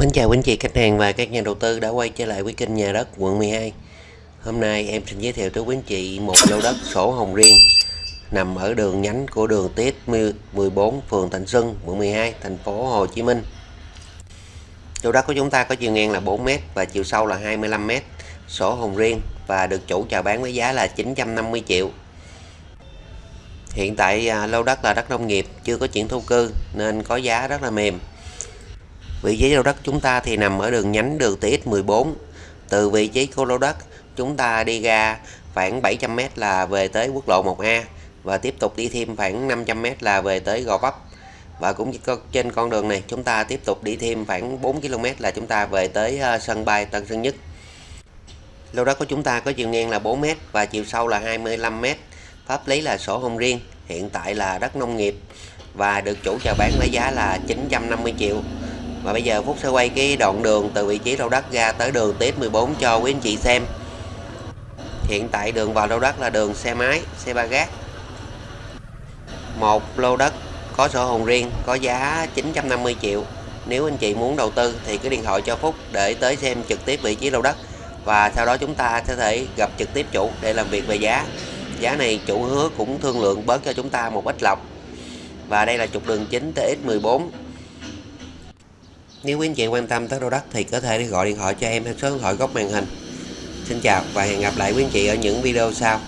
Mến chào quý anh chị, khách hàng và các nhà đầu tư đã quay trở lại với kênh nhà đất quận 12 Hôm nay em xin giới thiệu tới quý anh chị một lô đất sổ hồng riêng nằm ở đường nhánh của đường Tiết 14 phường Thạnh Xuân, quận 12 thành phố Hồ Chí Minh. Lô đất của chúng ta có chiều ngang là 4m và chiều sâu là 25m sổ hồng riêng và được chủ chào bán với giá là 950 triệu. Hiện tại à, lô đất là đất nông nghiệp, chưa có chuyển thổ cư nên có giá rất là mềm. Vị trí lô đất chúng ta thì nằm ở đường nhánh đường TX14. Từ vị trí của lô đất, chúng ta đi ra khoảng 700m là về tới quốc lộ 1A và tiếp tục đi thêm khoảng 500m là về tới Gò Vấp. Và cũng trên con đường này chúng ta tiếp tục đi thêm khoảng 4 km là chúng ta về tới ờ, sân bay Tân Sơn Nhất. Lô đất của chúng ta có chiều ngang là 4m và chiều sâu là 25m. Pháp lý là sổ hồng riêng, hiện tại là đất nông nghiệp và được chủ chào bán với giá là 950 triệu và bây giờ Phúc sẽ quay cái đoạn đường từ vị trí lô đất ra tới đường tiếp 14 cho quý anh chị xem. Hiện tại đường vào lô đất là đường xe máy, xe ba gác. Một lô đất có sổ hồng riêng, có giá 950 triệu. Nếu anh chị muốn đầu tư thì cứ điện thoại cho Phúc để tới xem trực tiếp vị trí lô đất. Và sau đó chúng ta sẽ thể gặp trực tiếp chủ để làm việc về giá. Giá này chủ hứa cũng thương lượng bớt cho chúng ta một ít lọc. Và đây là trục đường chính TX14 nếu quý anh chị quan tâm tới lô đất thì có thể gọi điện thoại cho em theo số điện thoại góc màn hình. Xin chào và hẹn gặp lại quý anh chị ở những video sau.